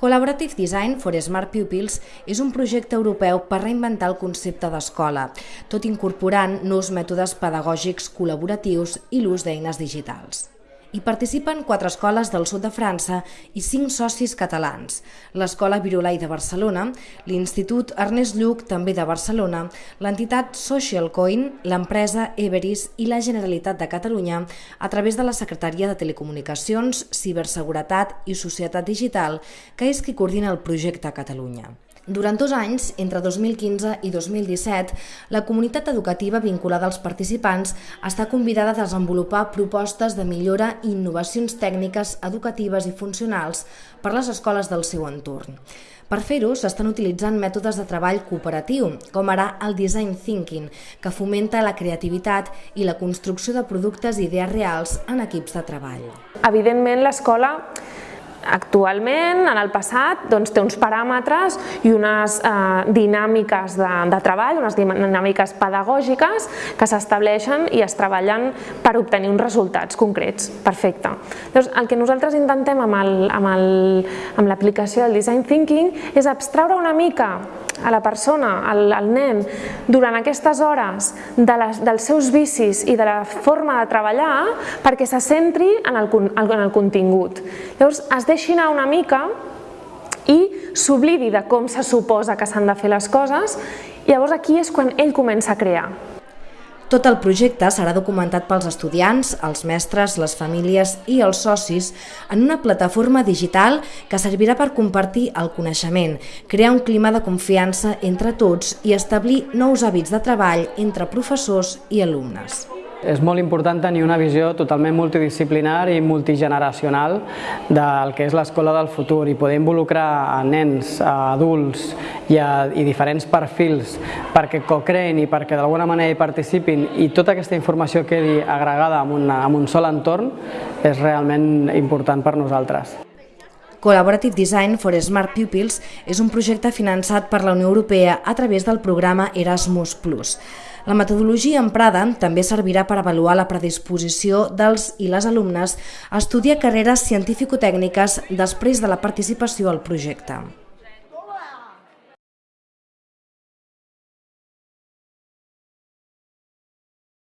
Collaborative Design for Smart Pupils és un projecte europeu per reinventar el concepte d'escola, tot incorporant nous mètodes pedagògics col·laboratius i l'ús d'eines digitals. Hi participen quatre escoles del sud de França i cinc socis catalans. L'Escola Virolai de Barcelona, l'Institut Ernest Lluc, també de Barcelona, l'entitat Social Coin, l'empresa Everis i la Generalitat de Catalunya a través de la Secretaria de Telecomunicacions, Ciberseguretat i Societat Digital, que és qui coordina el projecte a Catalunya. Durant dos anys, entre 2015 i 2017, la comunitat educativa vinculada als participants està convidada a desenvolupar propostes de millora i innovacions tècniques, educatives i funcionals per les escoles del seu entorn. Per fer-ho, s'estan utilitzant mètodes de treball cooperatiu, com ara el design thinking, que fomenta la creativitat i la construcció de productes i idees reals en equips de treball. Evidentment, l'escola actualment, en el passat, doncs, té uns paràmetres i unes eh, dinàmiques de, de treball, unes dinàmiques pedagògiques que s'estableixen i es treballen per obtenir uns resultats concrets. Perfecte. Llavors, el que nosaltres intentem amb l'aplicació del Design Thinking és abstraure una mica a la persona, al, al nen, durant aquestes hores de les, dels seus vicis i de la forma de treballar perquè se centri en el, en el contingut. Llavors es deixi anar una mica i s'oblidi de com se suposa que s'han de fer les coses llavors aquí és quan ell comença a crear. Tot el projecte serà documentat pels estudiants, els mestres, les famílies i els socis en una plataforma digital que servirà per compartir el coneixement, crear un clima de confiança entre tots i establir nous hàbits de treball entre professors i alumnes. És molt important tenir una visió totalment multidisciplinar i multigeneracional del que és l'escola del futur i poder involucrar a nens, a adults i, a, i diferents perfils perquè co-creïn i perquè d'alguna manera hi participin i tota aquesta informació quedi agregada en, una, en un sol entorn és realment important per nosaltres. Collaborative Design for Smart Pupils és un projecte finançat per la Unió Europea a través del programa Erasmus+. La metodologia emprada també servirà per avaluar la predisposició dels i les alumnes a estudiar carreres científico-tècniques després de la participació al projecte.